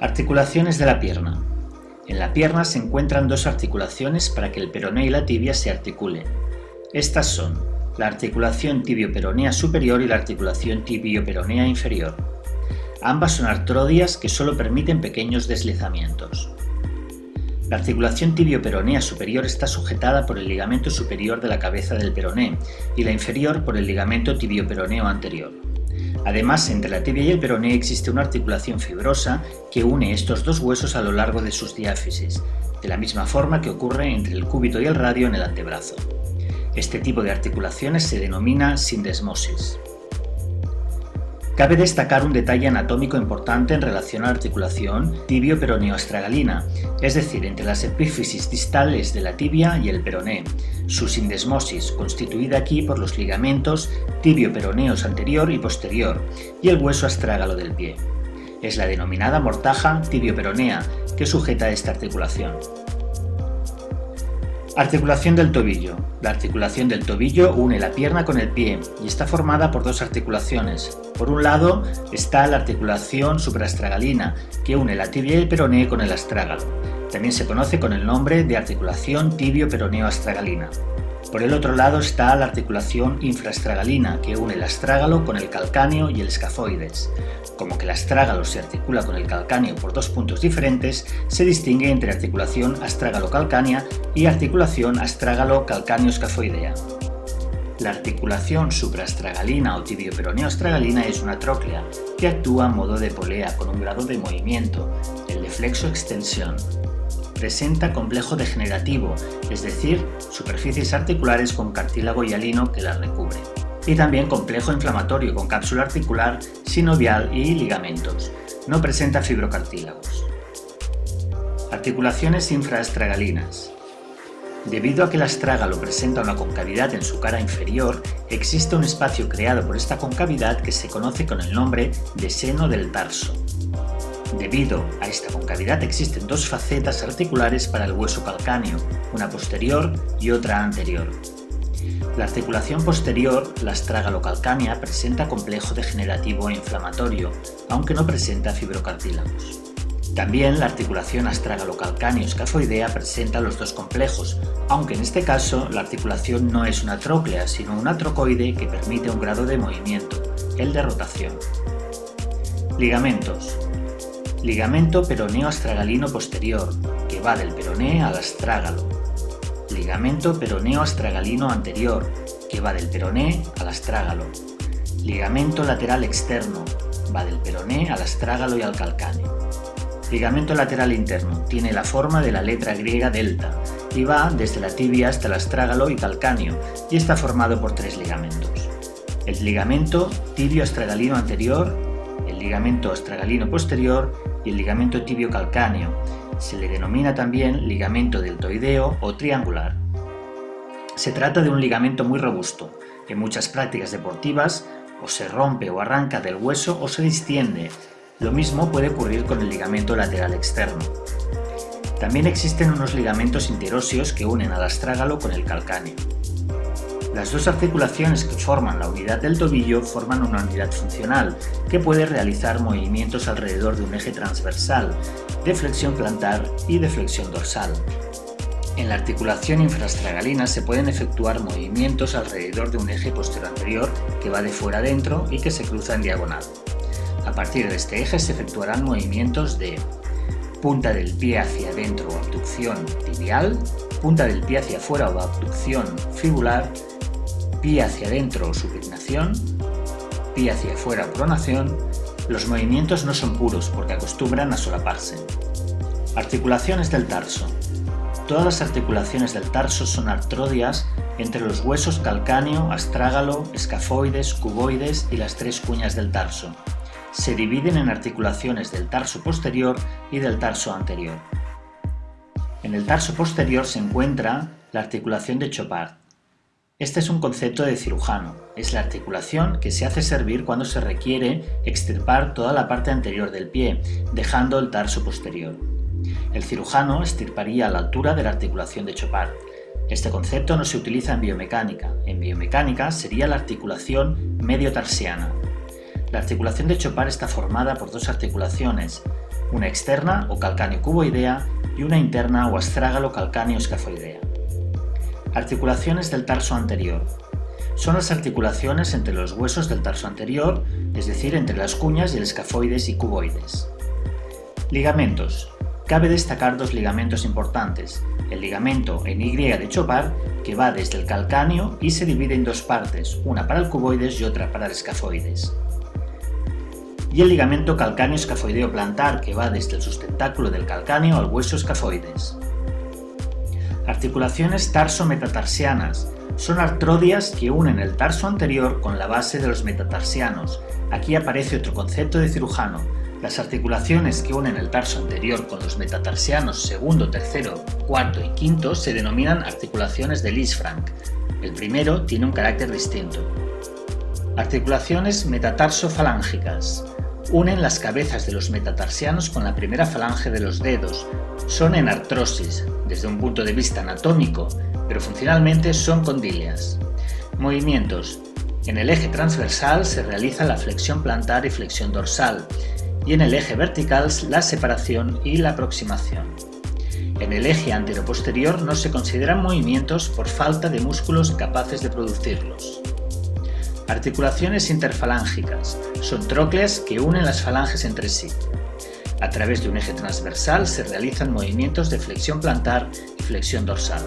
Articulaciones de la pierna. En la pierna se encuentran dos articulaciones para que el peroné y la tibia se articulen. Estas son la articulación tibio-peronea superior y la articulación tibio-peronea inferior. Ambas son artrodias que solo permiten pequeños deslizamientos. La articulación tibio-peronea superior está sujetada por el ligamento superior de la cabeza del peroné y la inferior por el ligamento tibio-peroneo anterior. Además, entre la tibia y el peroné existe una articulación fibrosa que une estos dos huesos a lo largo de sus diáfisis, de la misma forma que ocurre entre el cúbito y el radio en el antebrazo. Este tipo de articulaciones se denomina sindesmosis. Cabe destacar un detalle anatómico importante en relación a la articulación tibio-peroneo-astragalina, es decir, entre las epífisis distales de la tibia y el peroné, su sindesmosis, constituida aquí por los ligamentos tibio-peroneos anterior y posterior, y el hueso astrágalo del pie. Es la denominada mortaja tibio-peronea que sujeta esta articulación. Articulación del tobillo. La articulación del tobillo une la pierna con el pie y está formada por dos articulaciones. Por un lado está la articulación suprastragalina, que une la tibia y el peroné con el astrágalo. También se conoce con el nombre de articulación tibio-peroneo-astragalina. Por el otro lado está la articulación infrastragalina, que une el astrágalo con el calcáneo y el escafoides. Como que el astrágalo se articula con el calcáneo por dos puntos diferentes, se distingue entre articulación astrágalo-calcánea y articulación astrágalo-calcáneo-escafoidea. La articulación suprastragalina o tibio-peroneo-astragalina es una tróclea que actúa a modo de polea con un grado de movimiento, el de flexo-extensión presenta complejo degenerativo, es decir, superficies articulares con cartílago hialino que las recubre. Y también complejo inflamatorio con cápsula articular, sinovial y ligamentos. No presenta fibrocartílagos. Articulaciones infraestragalinas. Debido a que el astrágalo presenta una concavidad en su cara inferior, existe un espacio creado por esta concavidad que se conoce con el nombre de seno del tarso. Debido a esta concavidad existen dos facetas articulares para el hueso calcáneo, una posterior y otra anterior. La articulación posterior, la calcánea, presenta complejo degenerativo e inflamatorio, aunque no presenta fibrocartílagos. También la articulación calcáneo escafoidea presenta los dos complejos, aunque en este caso la articulación no es una tróclea, sino una trocoide que permite un grado de movimiento, el de rotación. Ligamentos. Ligamento peroneo-astragalino posterior, que va del peroné al astrágalo. Ligamento peroneo-astragalino anterior, que va del peroné al astrágalo. Ligamento lateral externo, va del peroné al astrágalo y al calcáneo. Ligamento lateral interno, tiene la forma de la letra griega delta y va desde la tibia hasta el astrágalo y calcáneo y está formado por tres ligamentos. El ligamento tibio-astragalino anterior, el ligamento astragalino posterior y el ligamento tibio calcáneo. Se le denomina también ligamento deltoideo o triangular. Se trata de un ligamento muy robusto. En muchas prácticas deportivas o se rompe o arranca del hueso o se distiende. Lo mismo puede ocurrir con el ligamento lateral externo. También existen unos ligamentos interóseos que unen al astrágalo con el calcáneo. Las dos articulaciones que forman la unidad del tobillo forman una unidad funcional que puede realizar movimientos alrededor de un eje transversal, de flexión plantar y de flexión dorsal. En la articulación infrastragalina se pueden efectuar movimientos alrededor de un eje posterior anterior que va de fuera adentro y que se cruza en diagonal. A partir de este eje se efectuarán movimientos de punta del pie hacia adentro o abducción tibial, punta del pie hacia afuera o abducción fibular pie hacia adentro o supinación, pie hacia afuera o pronación, los movimientos no son puros porque acostumbran a solaparse. Articulaciones del tarso. Todas las articulaciones del tarso son artrodias entre los huesos calcáneo, astrágalo, escafoides, cuboides y las tres cuñas del tarso. Se dividen en articulaciones del tarso posterior y del tarso anterior. En el tarso posterior se encuentra la articulación de Chopard, este es un concepto de cirujano, es la articulación que se hace servir cuando se requiere extirpar toda la parte anterior del pie, dejando el tarso posterior. El cirujano extirparía a la altura de la articulación de Chopard. Este concepto no se utiliza en biomecánica, en biomecánica sería la articulación medio-tarsiana. La articulación de Chopard está formada por dos articulaciones, una externa o calcáneo cuboidea y una interna o astrágalo calcáneo escafoidea. Articulaciones del tarso anterior. Son las articulaciones entre los huesos del tarso anterior, es decir, entre las cuñas y el escafoides y cuboides. Ligamentos. Cabe destacar dos ligamentos importantes, el ligamento en Y de Chopard, que va desde el calcáneo y se divide en dos partes, una para el cuboides y otra para el escafoides. Y el ligamento calcáneo escafoideo plantar, que va desde el sustentáculo del calcáneo al hueso escafoides. Articulaciones tarso-metatarsianas. Son artrodias que unen el tarso anterior con la base de los metatarsianos. Aquí aparece otro concepto de cirujano, las articulaciones que unen el tarso anterior con los metatarsianos segundo, tercero, cuarto y quinto se denominan articulaciones de Lisfranc. El primero tiene un carácter distinto. Articulaciones metatarso-falángicas. Unen las cabezas de los metatarsianos con la primera falange de los dedos. Son en artrosis, desde un punto de vista anatómico, pero funcionalmente son condilias. Movimientos. En el eje transversal se realiza la flexión plantar y flexión dorsal, y en el eje vertical la separación y la aproximación. En el eje anteroposterior no se consideran movimientos por falta de músculos capaces de producirlos. Articulaciones interfalángicas son trócleas que unen las falanges entre sí. A través de un eje transversal se realizan movimientos de flexión plantar y flexión dorsal.